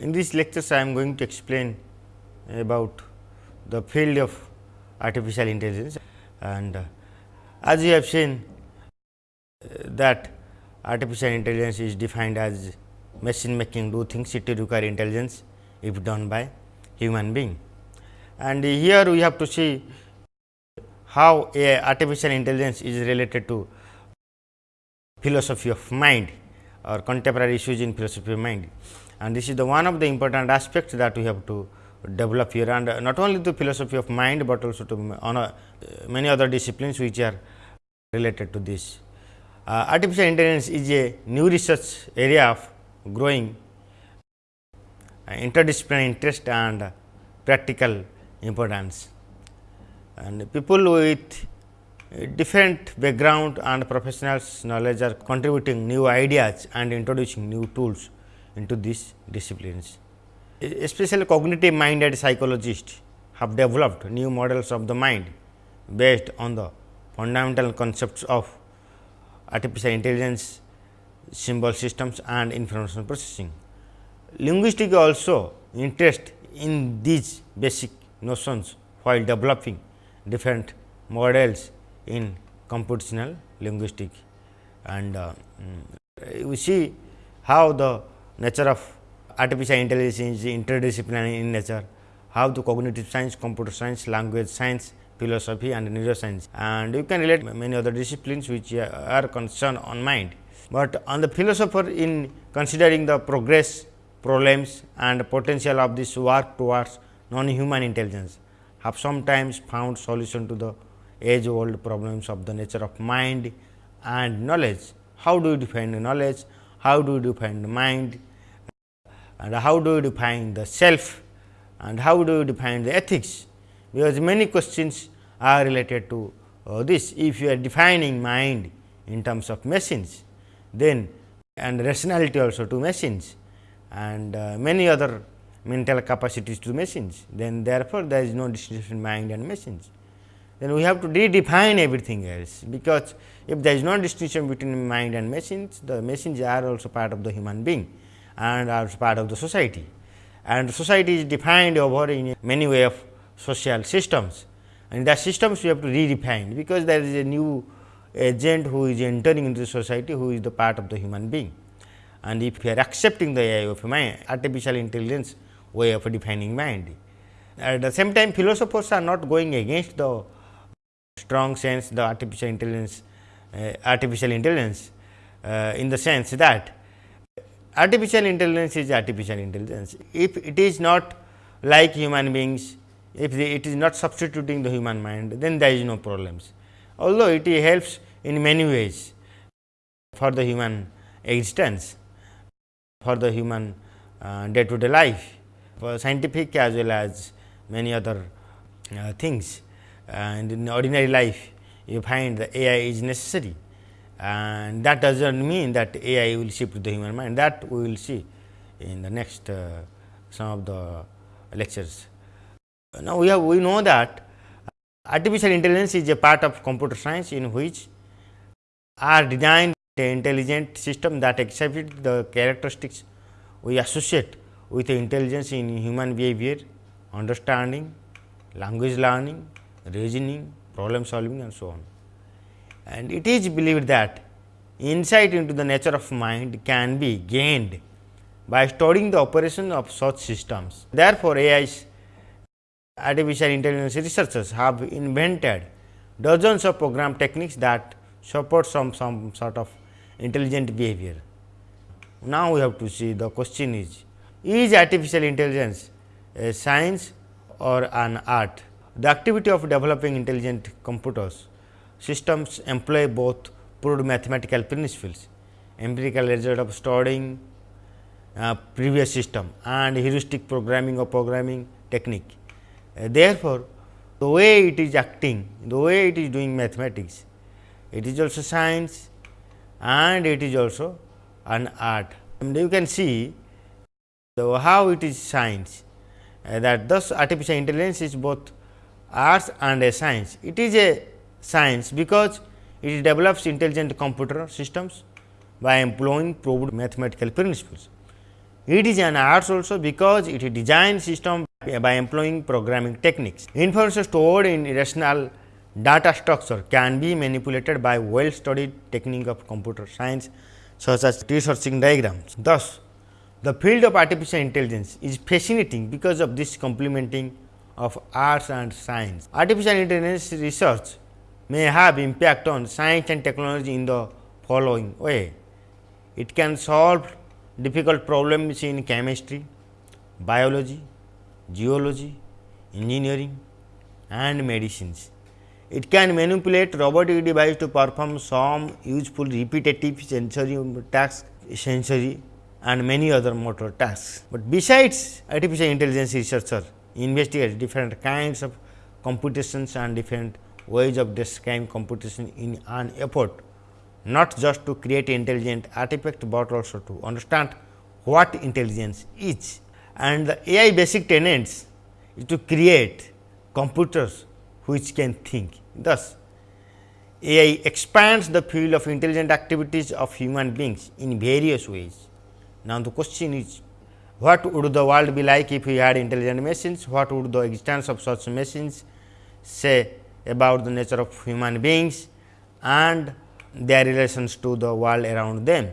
In this lectures, I am going to explain about the field of artificial intelligence and uh, as you have seen that artificial intelligence is defined as machine making do things it require intelligence if done by human being. And here we have to see how a artificial intelligence is related to philosophy of mind or contemporary issues in philosophy of mind and this is the one of the important aspects that we have to develop here and not only the philosophy of mind, but also to uh, many other disciplines which are related to this. Uh, artificial intelligence is a new research area of growing uh, interdisciplinary interest and practical importance. And people with different background and professionals knowledge are contributing new ideas and introducing new tools into these disciplines. Especially cognitive minded psychologists have developed new models of the mind based on the fundamental concepts of artificial intelligence, symbol systems and information processing. Linguistics also interest in these basic notions while developing different models in computational linguistics and uh, mm, we see how the nature of artificial intelligence is interdisciplinary in nature, how the cognitive science, computer science, language science, philosophy and neuroscience and you can relate many other disciplines which uh, are concerned on mind. But on the philosopher in considering the progress, problems and potential of this work towards non-human intelligence have sometimes found solution to the age old problems of the nature of mind and knowledge. How do you define knowledge? How do you define mind? And how do you define the self and how do you define the ethics, because many questions are related to uh, this. If you are defining mind in terms of machines, then and rationality also to machines and uh, many other mental capacities to machines, then therefore, there is no distinction between mind and machines. Then we have to redefine everything else, because if there is no distinction between mind and machines, the machines are also part of the human being and are part of the society. And society is defined over in many way of social systems and the systems we have to redefine, because there is a new agent who is entering into the society who is the part of the human being. And if we are accepting the AI of mind, artificial intelligence way of defining mind. At the same time philosophers are not going against the strong sense the artificial intelligence, uh, artificial intelligence uh, in the sense that artificial intelligence is artificial intelligence. If it is not like human beings, if it is not substituting the human mind, then there is no problems. Although it helps in many ways for the human existence, for the human day to day life, for scientific as well as many other uh, things. And in ordinary life, you find the AI is necessary and that does not mean that AI will shift to the human mind that we will see in the next uh, some of the lectures. Now, we have we know that artificial intelligence is a part of computer science in which are designed intelligent system that exhibit the characteristics we associate with intelligence in human behavior, understanding, language learning, reasoning, problem solving and so on and it is believed that insight into the nature of mind can be gained by studying the operation of such systems. Therefore, AI's artificial intelligence researchers have invented dozens of program techniques that support some, some sort of intelligent behavior. Now, we have to see the question is, is artificial intelligence a science or an art? The activity of developing intelligent computers systems employ both proved mathematical principles, empirical result of studying uh, previous system and heuristic programming or programming technique. Uh, therefore, the way it is acting, the way it is doing mathematics, it is also science and it is also an art. And you can see the, how it is science uh, that thus artificial intelligence is both arts and a science. It is a science because it develops intelligent computer systems by employing proved mathematical principles. It is an arts also because it designs system by employing programming techniques. Information stored in rational data structure can be manipulated by well studied technique of computer science such as tree searching diagrams. Thus, the field of artificial intelligence is fascinating because of this complementing of arts and science. Artificial intelligence research may have impact on science and technology in the following way. It can solve difficult problems in chemistry, biology, geology, engineering and medicines. It can manipulate robotic device to perform some useful repetitive sensory tasks, sensory and many other motor tasks. But besides artificial intelligence researcher investigate different kinds of computations and different ways of describing computation in an effort not just to create intelligent artifact, but also to understand what intelligence is. And the AI basic tenets is to create computers which can think. Thus, AI expands the field of intelligent activities of human beings in various ways. Now, the question is what would the world be like if we had intelligent machines? What would the existence of such machines say about the nature of human beings and their relations to the world around them?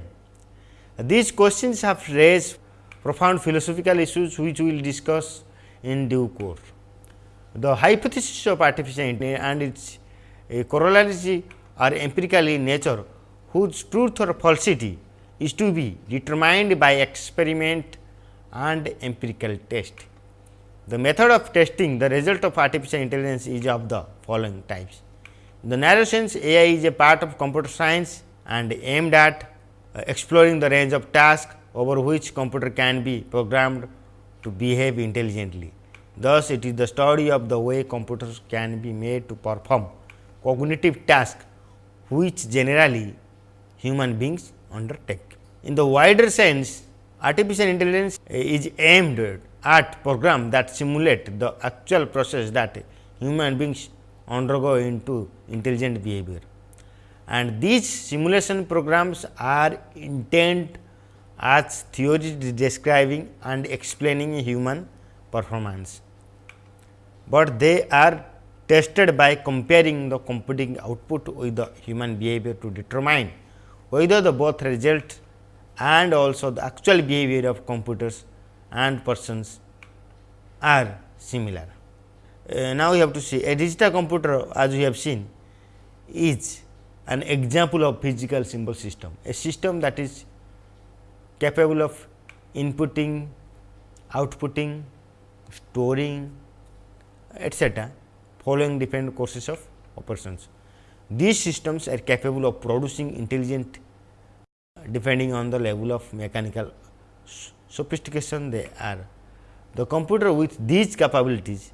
These questions have raised profound philosophical issues which we will discuss in due course. The hypothesis of artificial intelligence and its eh, corollaries are empirical in nature whose truth or falsity is to be determined by experiment and empirical test. The method of testing the result of artificial intelligence is of the following types. In the narrow sense AI is a part of computer science and aimed at uh, exploring the range of tasks over which computer can be programmed to behave intelligently. Thus, it is the study of the way computers can be made to perform cognitive tasks which generally human beings undertake. In the wider sense, artificial intelligence is aimed at programs that simulate the actual process that human beings undergo into intelligent behavior. And these simulation programs are intended as theories describing and explaining human performance, but they are tested by comparing the computing output with the human behavior to determine whether the both result and also the actual behavior of computers and persons are similar. Uh, now, we have to see a digital computer as we have seen is an example of physical symbol system, a system that is capable of inputting, outputting, storing etcetera following different courses of operations. These systems are capable of producing intelligent depending on the level of mechanical sophistication they are. The computer with these capabilities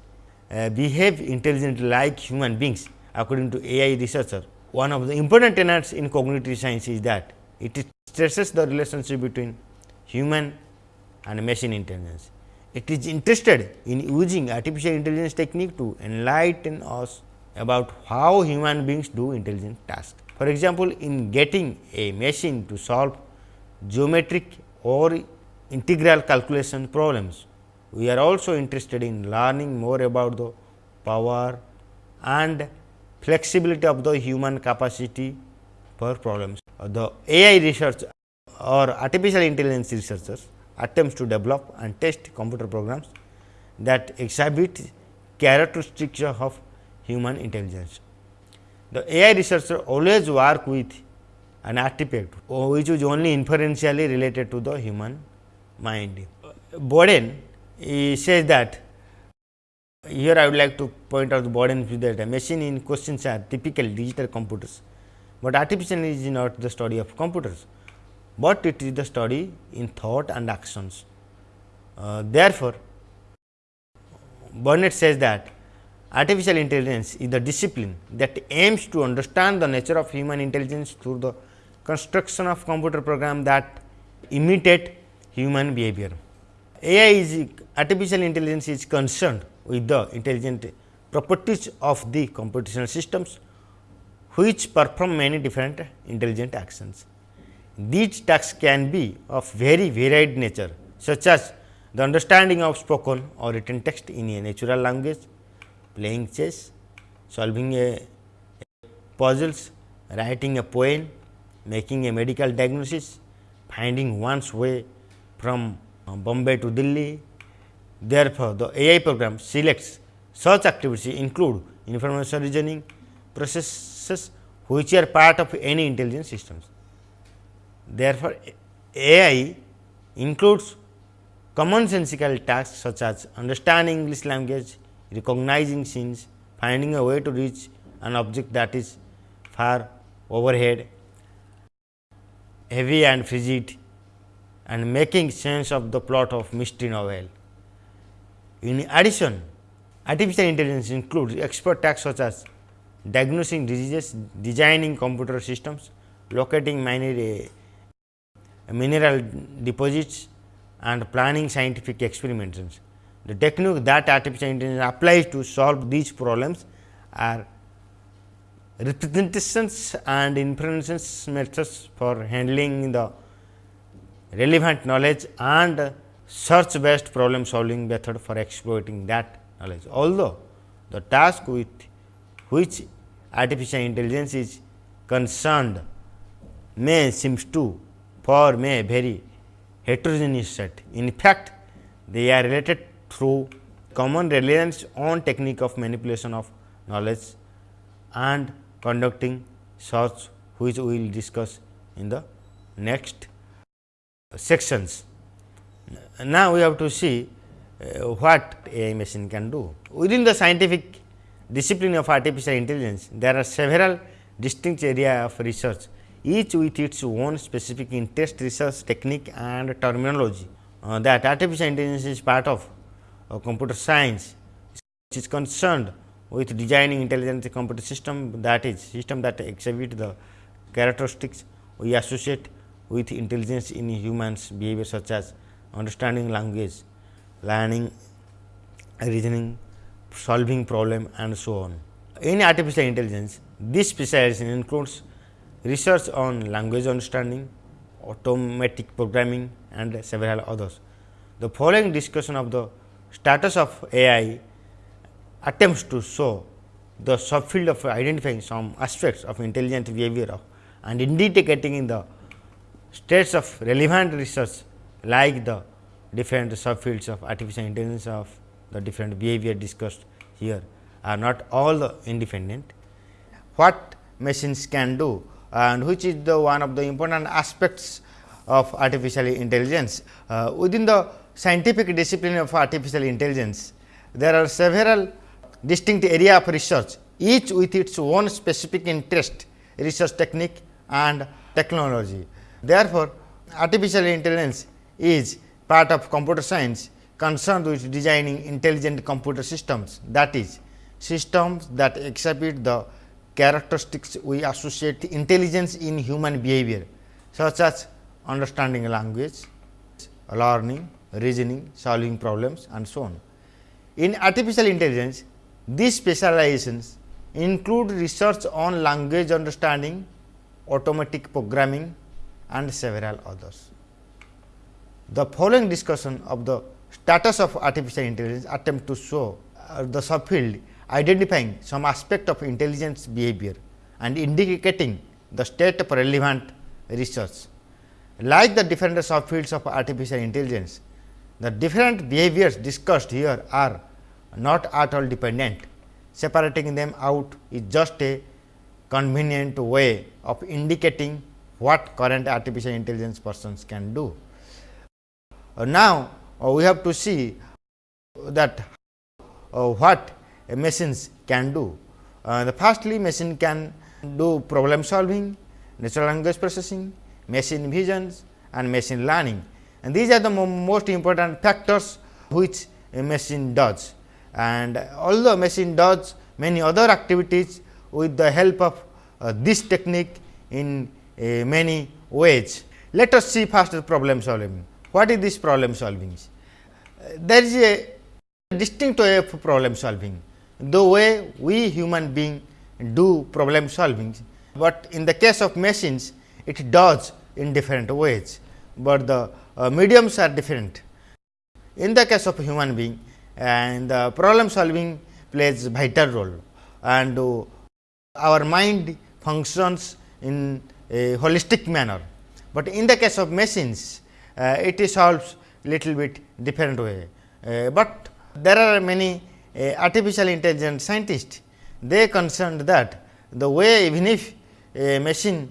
uh, behave intelligently like human beings according to AI researcher. One of the important tenets in cognitive science is that it stresses the relationship between human and machine intelligence. It is interested in using artificial intelligence technique to enlighten us about how human beings do intelligent tasks. For example, in getting a machine to solve geometric or integral calculation problems, we are also interested in learning more about the power and flexibility of the human capacity for problems. Uh, the AI research or artificial intelligence researchers attempts to develop and test computer programs that exhibit characteristics of human intelligence. The AI researcher always work with an artifact which is only inferentially related to the human mind. Boden says that here I would like to point out the Boden view that the machine in questions are typical digital computers, but artificial is not the study of computers, but it is the study in thought and actions. Uh, therefore, Burnett says that Artificial intelligence is the discipline that aims to understand the nature of human intelligence through the construction of computer program that imitate human behavior. AI is artificial intelligence is concerned with the intelligent properties of the computational systems which perform many different intelligent actions. These tasks can be of very varied nature such as the understanding of spoken or written text in a natural language, playing chess, solving a puzzles, writing a poem, making a medical diagnosis, finding one's way from uh, Bombay to Delhi. Therefore, the AI program selects such activities include information reasoning processes which are part of any intelligent systems. Therefore, AI includes commonsensical tasks such as understanding English language, recognizing scenes, finding a way to reach an object that is far overhead, heavy and frigid and making sense of the plot of mystery novel. In addition, artificial intelligence includes expert tasks such as diagnosing diseases, designing computer systems, locating mineral, eh, mineral deposits and planning scientific experiments. The technique that artificial intelligence applies to solve these problems are representations and inferences methods for handling the relevant knowledge and search based problem solving method for exploiting that knowledge. Although, the task with which artificial intelligence is concerned may seems to form a very heterogeneous set. In fact, they are related through common reliance on technique of manipulation of knowledge and conducting search which we will discuss in the next sections. Now, we have to see uh, what AI machine can do. Within the scientific discipline of artificial intelligence, there are several distinct areas of research, each with its own specific interest, research technique and terminology. Uh, that artificial intelligence is part of uh, computer science, which is concerned with designing intelligent computer system that is system that exhibit the characteristics we associate with intelligence in humans behavior such as understanding language, learning, reasoning, solving problem and so on. In artificial intelligence, this specialization includes research on language understanding, automatic programming and several others. The following discussion of the status of AI attempts to show the subfield of identifying some aspects of intelligent behavior and indicating in the states of relevant research like the different subfields of artificial intelligence of the different behavior discussed here are not all independent. What machines can do and which is the one of the important aspects of artificial intelligence. Uh, within the scientific discipline of artificial intelligence, there are several distinct area of research, each with its own specific interest, research technique and technology. Therefore, artificial intelligence is part of computer science concerned with designing intelligent computer systems that is systems that exhibit the characteristics we associate intelligence in human behavior such as understanding language, learning, reasoning, solving problems and so on. In artificial intelligence, these specializations include research on language understanding, automatic programming and several others. The following discussion of the status of artificial intelligence attempt to show uh, the subfield identifying some aspect of intelligence behavior and indicating the state of relevant research. Like the different subfields of artificial intelligence, the different behaviors discussed here are not at all dependent. Separating them out is just a convenient way of indicating what current artificial intelligence persons can do. Uh, now, uh, we have to see that uh, what machines can do. The firstly machine can do problem solving, natural language processing, machine visions and machine learning and these are the mo most important factors which a machine does and although machine does many other activities with the help of uh, this technique in many ways. Let us see first the problem solving. What is this problem solving? There is a distinct way of problem solving, the way we human being do problem solving, but in the case of machines it does in different ways, but the uh, mediums are different. in the case of human being and the problem solving plays vital role and uh, our mind functions in a holistic manner, but in the case of machines uh, it solves little bit different way. Uh, but there are many uh, artificial intelligence scientists they concerned that the way even if a machine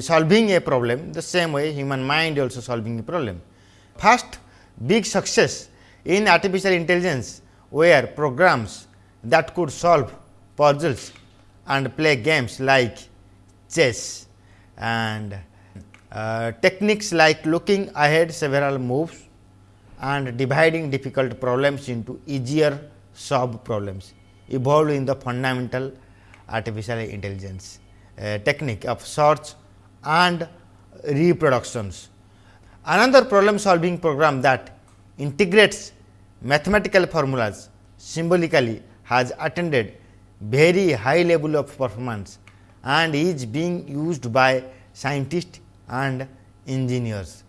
solving a problem the same way human mind also solving a problem. First big success in artificial intelligence were programs that could solve puzzles and play games like chess and uh, techniques like looking ahead several moves and dividing difficult problems into easier sub problems evolved in the fundamental artificial intelligence uh, technique of search and reproductions. Another problem solving program that integrates mathematical formulas symbolically has attained very high level of performance and is being used by scientists and engineers.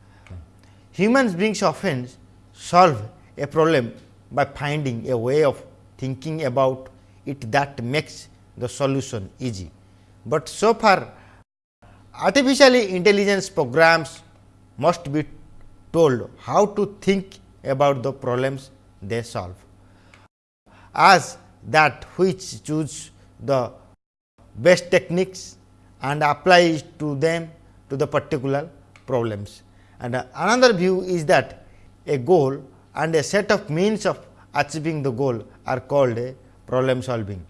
Humans beings often solve a problem by finding a way of thinking about it that makes the solution easy. But so far artificially intelligence programs must be told how to think about the problems they solve as that which choose the best techniques and apply to them to the particular problems. And another view is that a goal and a set of means of achieving the goal are called a problem solving.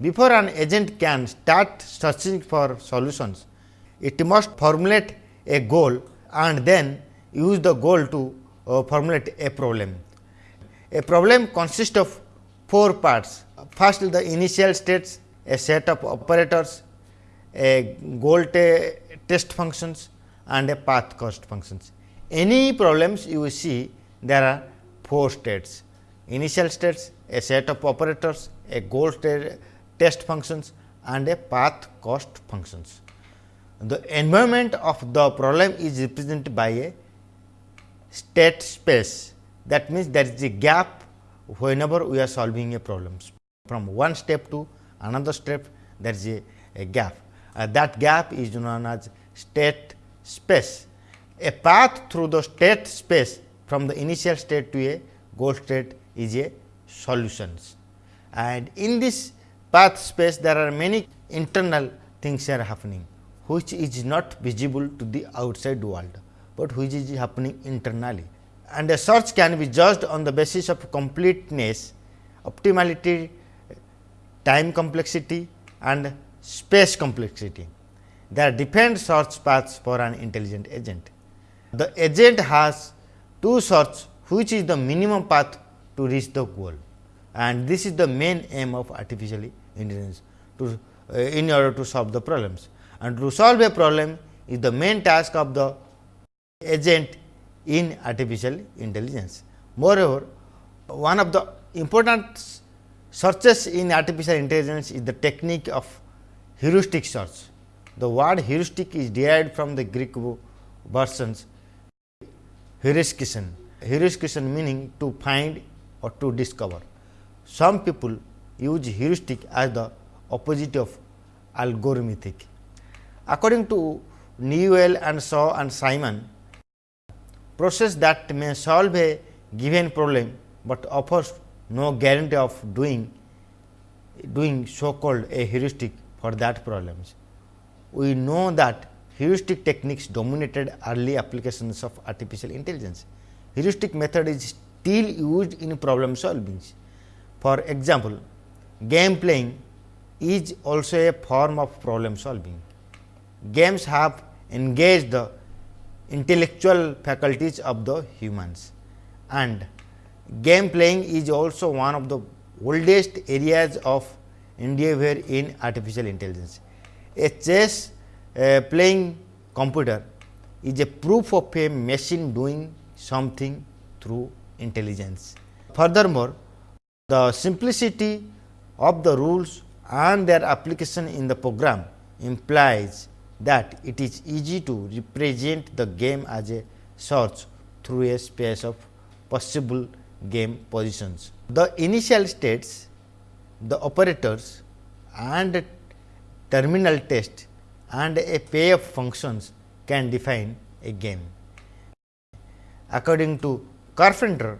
Before an agent can start searching for solutions, it must formulate a goal and then use the goal to uh, formulate a problem. A problem consists of four parts. First the initial states, a set of operators, a goal test functions and a path cost functions. Any problems you see there are four states initial states, a set of operators, a goal test functions and a path cost functions. The environment of the problem is represented by a state space that means there is a gap whenever we are solving a problem from one step to another step there is a, a gap uh, that gap is known as state space. A path through the state space from the initial state to a goal state is a solutions. And in this path space there are many internal things are happening, which is not visible to the outside world, but which is happening internally. And a search can be judged on the basis of completeness, optimality, time complexity and space complexity. There are different search paths for an intelligent agent. The agent has two search which is the minimum path to reach the goal and this is the main aim of artificial intelligence to uh, in order to solve the problems and to solve a problem is the main task of the agent in artificial intelligence. Moreover, one of the important searches in artificial intelligence is the technique of heuristic search. The word heuristic is derived from the Greek versions heuriskison, heuriskison meaning to find or to discover. Some people use heuristic as the opposite of algorithmic. According to Newell and Shaw and Simon, process that may solve a given problem, but offers no guarantee of doing doing so called a heuristic for that problems. We know that heuristic techniques dominated early applications of artificial intelligence. Heuristic method is still used in problem solving. For example, game playing is also a form of problem solving. Games have engaged the intellectual faculties of the humans and game playing is also one of the oldest areas of endeavor in artificial intelligence. A chess uh, playing computer is a proof of a machine doing something through intelligence. Furthermore, the simplicity of the rules and their application in the program implies that it is easy to represent the game as a search through a space of possible game positions. The initial states, the operators and terminal test and a payoff functions can define a game. According to Carpenter,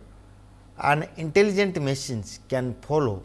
an intelligent machines can follow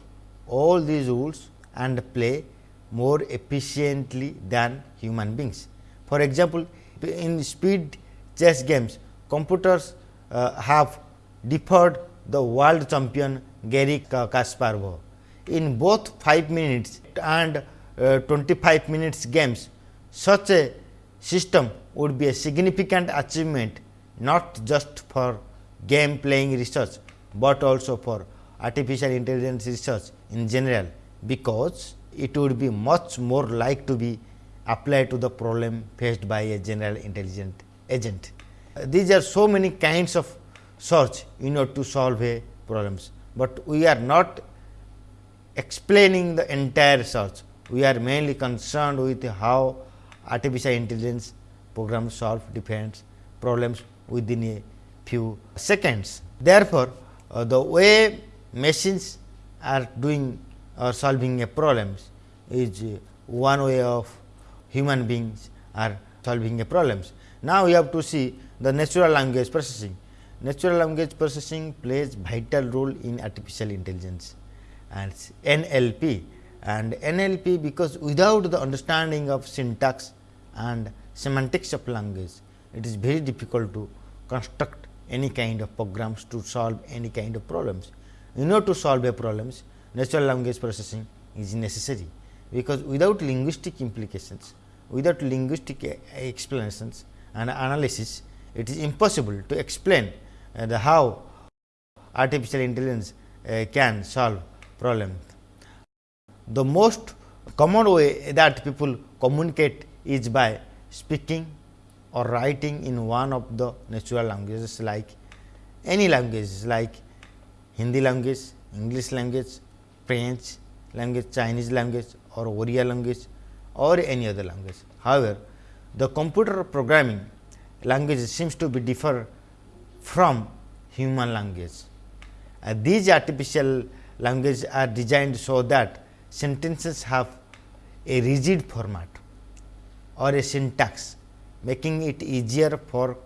all these rules and play more efficiently than human beings. For example, in speed chess games, computers uh, have deferred the world champion Garry Kasparov. In both 5 minutes and uh, 25 minutes games, such a system would be a significant achievement not just for game playing research, but also for artificial intelligence research in general, because it would be much more like to be applied to the problem faced by a general intelligent agent. Uh, these are so many kinds of search in order to solve a problems, but we are not explaining the entire search. We are mainly concerned with how artificial intelligence programs solve different problems within a few seconds. Therefore, uh, the way machines are doing or solving a problems is uh, one way of human beings are solving a problems. Now, we have to see the natural language processing. Natural language processing plays vital role in artificial intelligence and NLP and NLP because without the understanding of syntax and semantics of language, it is very difficult to construct any kind of programs to solve any kind of problems. In order to solve a problems, natural language processing is necessary, because without linguistic implications, without linguistic eh, explanations and analysis, it is impossible to explain the how artificial intelligence uh, can solve problems. The most common way that people communicate is by speaking or writing in one of the natural languages like any languages like Hindi language, English language, French language, Chinese language or Oriya language or any other language. However, the computer programming language seems to be differ from human language. Uh, these artificial languages are designed so that sentences have a rigid format or a syntax making it easier for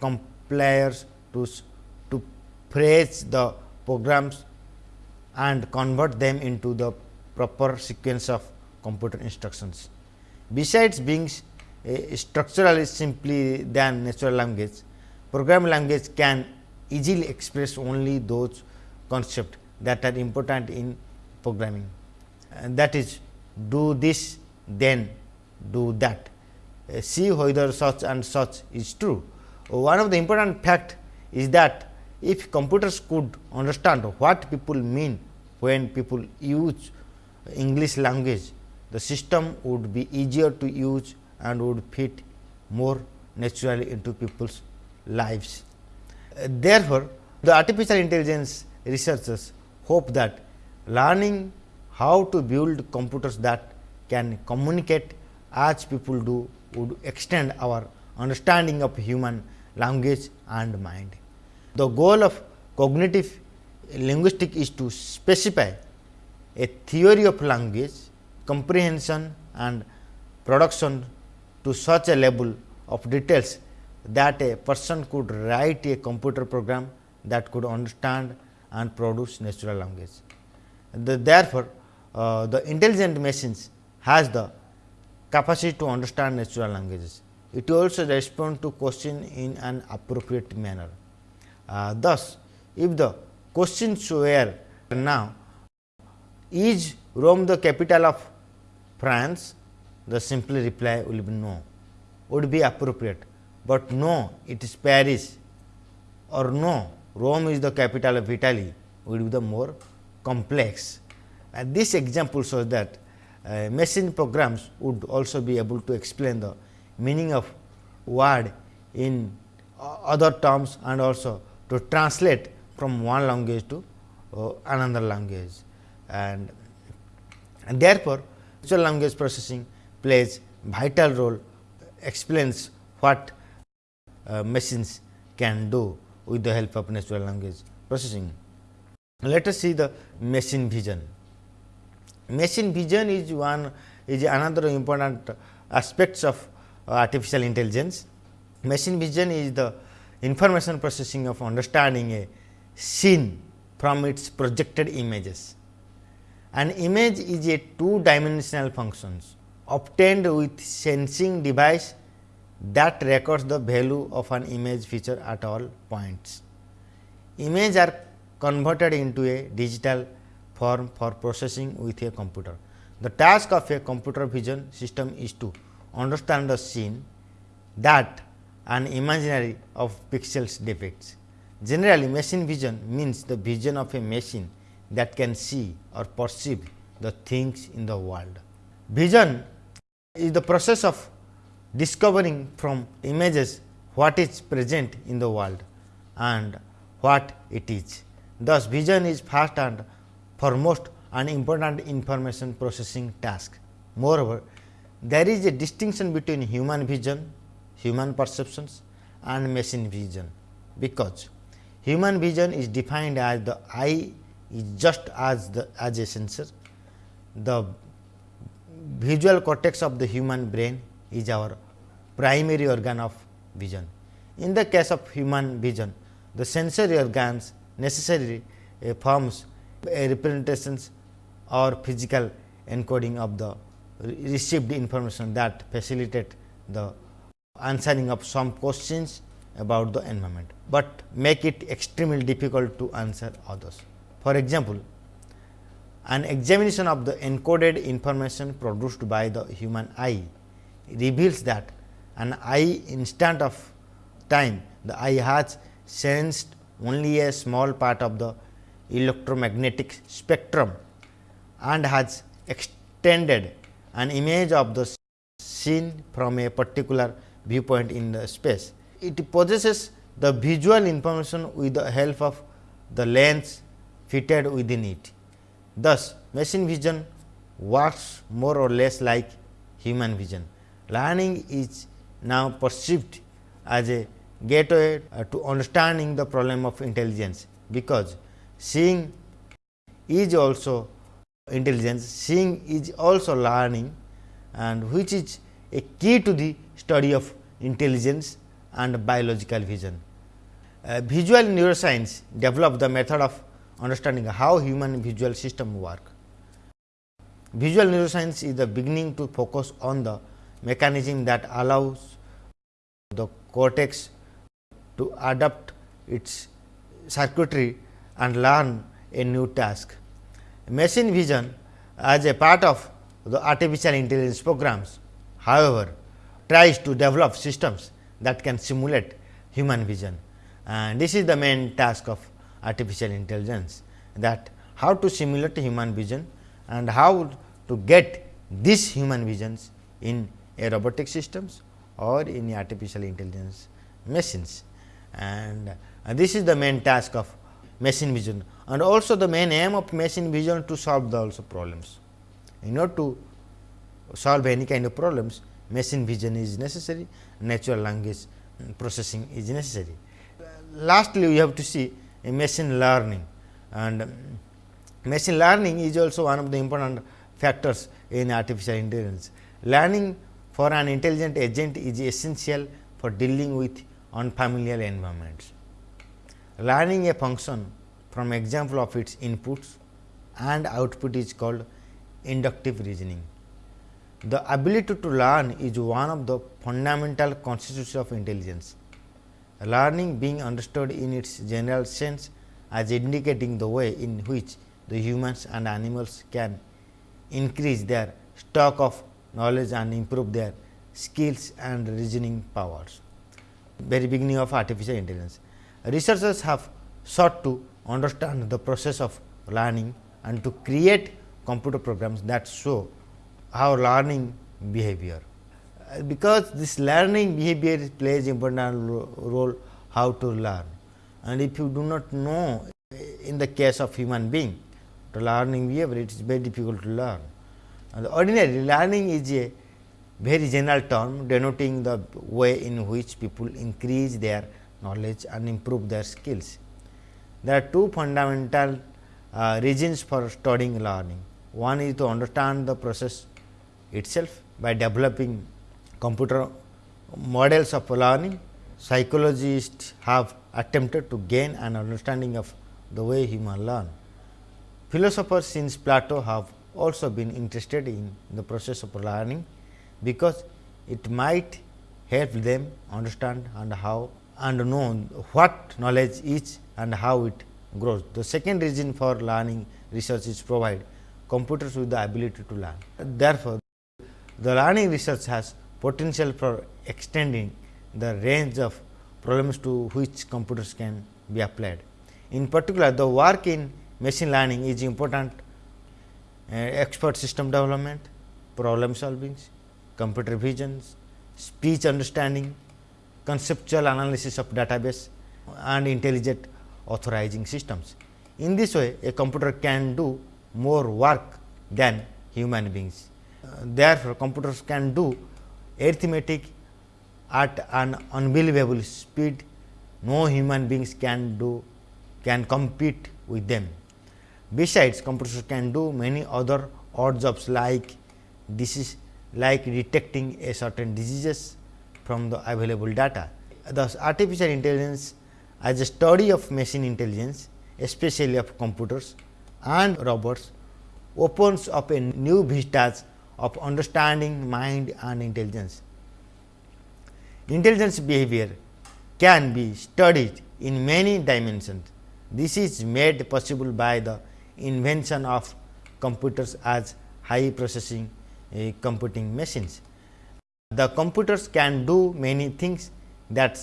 compilers to, to phrase the programs and convert them into the proper sequence of computer instructions. Besides being uh, structurally simply than natural language, programming language can easily express only those concepts that are important in programming and that is do this then do that uh, see whether such and such is true. One of the important fact is that if computers could understand what people mean when people use English language, the system would be easier to use and would fit more naturally into people's lives. Uh, therefore, the artificial intelligence researchers hope that learning how to build computers that can communicate as people do would extend our understanding of human language and mind. The goal of cognitive linguistics is to specify a theory of language comprehension and production to such a level of details that a person could write a computer program that could understand and produce natural language. The, therefore, uh, the intelligent machines has the capacity to understand natural languages. It also respond to question in an appropriate manner. Uh, thus, if the questions were now is Rome the capital of France, the simple reply will be no, would be appropriate, but no it is Paris or no Rome is the capital of Italy would be the more complex. And this example shows that uh, machine programs would also be able to explain the meaning of word in other terms and also to translate from one language to uh, another language. And, and therefore, natural language processing plays vital role explains what uh, machines can do with the help of natural language processing. Let us see the machine vision. Machine vision is one is another important aspects of artificial intelligence. Machine vision is the information processing of understanding a scene from its projected images. An image is a two dimensional functions obtained with sensing device that records the value of an image feature at all points. Images are converted into a digital form for processing with a computer. The task of a computer vision system is to understand the scene that an imaginary of pixels depicts. Generally, machine vision means the vision of a machine that can see or perceive the things in the world. Vision is the process of discovering from images what is present in the world and what it is. Thus, vision is first and foremost an important information processing task. Moreover, there is a distinction between human vision, human perceptions and machine vision, because human vision is defined as the eye is just as the as a sensor. The visual cortex of the human brain is our primary organ of vision. In the case of human vision, the sensory organs necessarily uh, forms a representations or physical encoding of the received information that facilitate the answering of some questions about the environment, but make it extremely difficult to answer others. For example, an examination of the encoded information produced by the human eye reveals that an eye instant of time the eye has sensed only a small part of the electromagnetic spectrum and has extended an image of the scene from a particular viewpoint in the space. It possesses the visual information with the help of the lens fitted within it. Thus, machine vision works more or less like human vision. Learning is now perceived as a gateway uh, to understanding the problem of intelligence, because seeing is also intelligence, seeing is also learning and which is a key to the study of intelligence and biological vision. Uh, visual neuroscience developed the method of understanding how human visual system work. Visual neuroscience is the beginning to focus on the mechanism that allows the cortex to adapt its circuitry and learn a new task. Machine vision as a part of the artificial intelligence programs, however, tries to develop systems that can simulate human vision and this is the main task of artificial intelligence that how to simulate human vision and how to get these human visions in a robotic systems or in artificial intelligence machines and uh, this is the main task of machine vision and also the main aim of machine vision to solve the also problems. In order to solve any kind of problems machine vision is necessary, natural language processing is necessary. Lastly, we have to see machine learning and um, machine learning is also one of the important factors in artificial intelligence. Learning for an intelligent agent is essential for dealing with unfamiliar environments. Learning a function from example of its inputs and output is called inductive reasoning. The ability to learn is one of the fundamental constituents of intelligence. Learning being understood in its general sense as indicating the way in which the humans and animals can increase their stock of knowledge and improve their skills and reasoning powers very beginning of artificial intelligence. Researchers have sought to understand the process of learning and to create computer programs that show how learning behavior. Uh, because this learning behavior plays important role how to learn and if you do not know uh, in the case of human being the learning behavior it is very difficult to learn. And ordinarily learning is a very general term denoting the way in which people increase their knowledge and improve their skills. There are two fundamental uh, reasons for studying learning. One is to understand the process itself by developing computer models of learning. Psychologists have attempted to gain an understanding of the way human learn. Philosophers since Plato have also been interested in the process of learning, because it might help them understand and how and know what knowledge is and how it grows. The second reason for learning research is provide computers with the ability to learn. Therefore, the learning research has potential for extending the range of problems to which computers can be applied. In particular, the work in machine learning is important uh, expert system development, problem solving, computer vision, speech understanding, conceptual analysis of database and intelligent authorizing systems. In this way, a computer can do more work than human beings. Uh, therefore, computers can do arithmetic at an unbelievable speed, no human beings can do can compete with them. Besides, computers can do many other odd jobs like disease like detecting a certain diseases from the available data. Thus, artificial intelligence as a study of machine intelligence especially of computers and robots opens up a new vistas of understanding mind and intelligence. Intelligence behavior can be studied in many dimensions. This is made possible by the invention of computers as high processing uh, computing machines. The computers can do many things that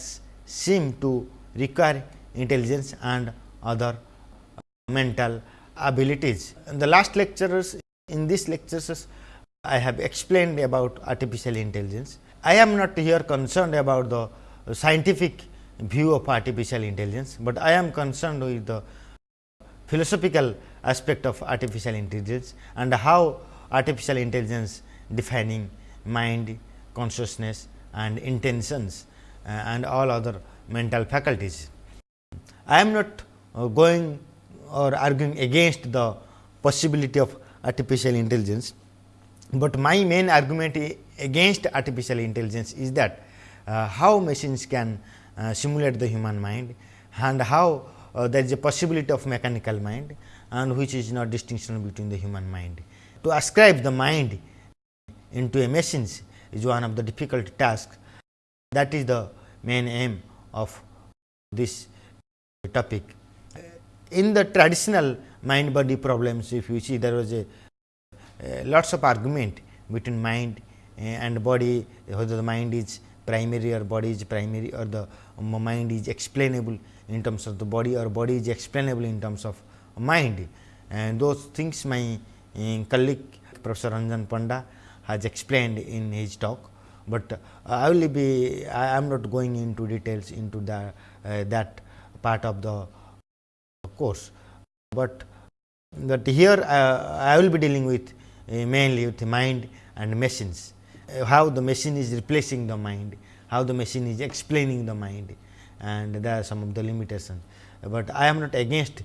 seem to require intelligence and other mental abilities. In the last lectures, in these lectures, I have explained about artificial intelligence. I am not here concerned about the scientific view of artificial intelligence, but I am concerned with the philosophical aspect of artificial intelligence and how artificial intelligence defining mind, consciousness and intentions uh, and all other mental faculties. I am not uh, going or arguing against the possibility of artificial intelligence, but my main argument against artificial intelligence is that uh, how machines can uh, simulate the human mind and how uh, there is a possibility of mechanical mind and which is not distinction between the human mind. To ascribe the mind into a machine is one of the difficult tasks that is the main aim of this topic. In the traditional mind body problems if you see there was a lots of argument between mind and body whether the mind is primary or body is primary or the mind is explainable in terms of the body or body is explainable in terms of mind. And those things my uh, colleague Professor Ranjan Panda has explained in his talk, but uh, I will be I am not going into details into the uh, that part of the course, but that here uh, I will be dealing with uh, mainly with mind and machines, how the machine is replacing the mind, how the machine is explaining the mind and there are some of the limitations, but I am not against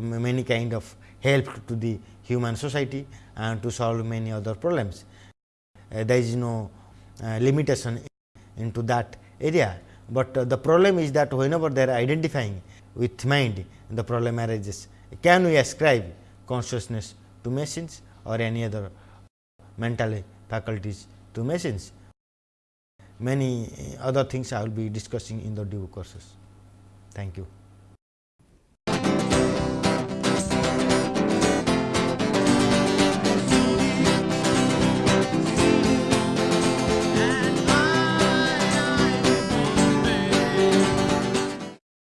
many kind of help to the human society and to solve many other problems. Uh, there is no uh, limitation into that area, but uh, the problem is that whenever they are identifying with mind the problem arises. Can we ascribe consciousness to machines or any other mental faculties to machines? Many other things I will be discussing in the due courses. Thank you.